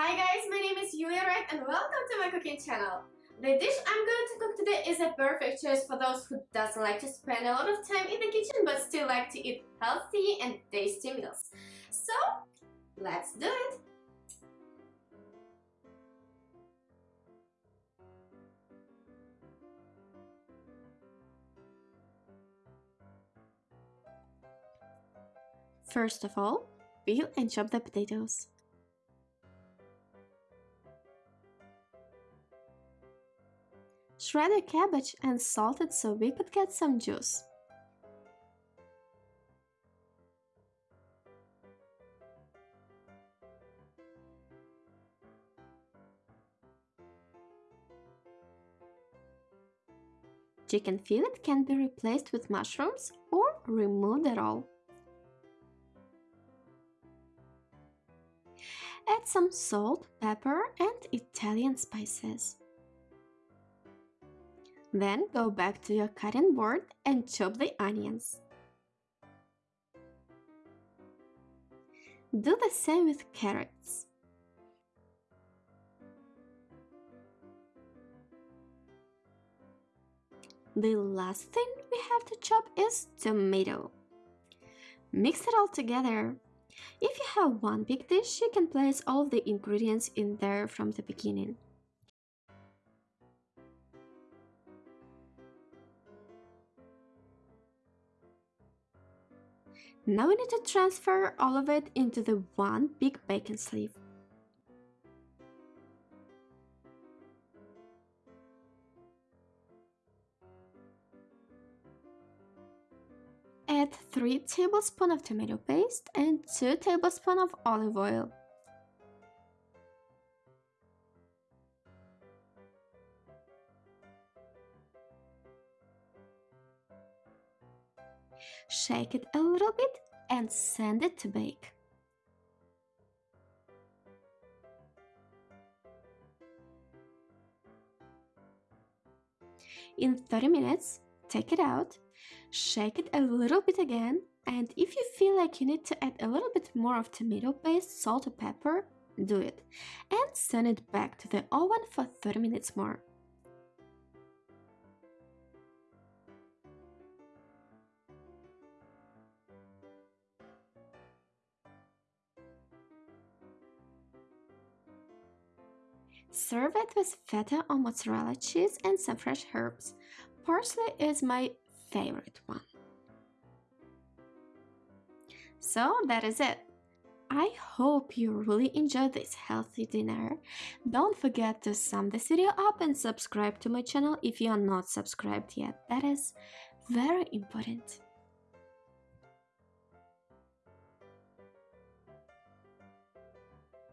Hi guys, my name is Yulia Wright and welcome to my cooking channel. The dish I'm going to cook today is a perfect choice for those who doesn't like to spend a lot of time in the kitchen but still like to eat healthy and tasty meals. So, let's do it! First of all, peel and chop the potatoes. Shred the cabbage and salt it so we could get some juice. Chicken fillet can be replaced with mushrooms or removed at all. Add some salt, pepper and Italian spices. Then go back to your cutting board and chop the onions. Do the same with carrots. The last thing we have to chop is tomato. Mix it all together if you have one big dish, you can place all the ingredients in there from the beginning. Now we need to transfer all of it into the one big baking sleeve. Add 3 tablespoons of tomato paste and 2 tablespoons of olive oil. Shake it a little bit and send it to bake. In 30 minutes, take it out Shake it a little bit again and if you feel like you need to add a little bit more of tomato paste, salt or pepper, do it. And send it back to the oven for 30 minutes more. Serve it with feta or mozzarella cheese and some fresh herbs. Parsley is my favorite one. So that is it. I hope you really enjoyed this healthy dinner. Don't forget to sum this video up and subscribe to my channel if you are not subscribed yet. That is very important.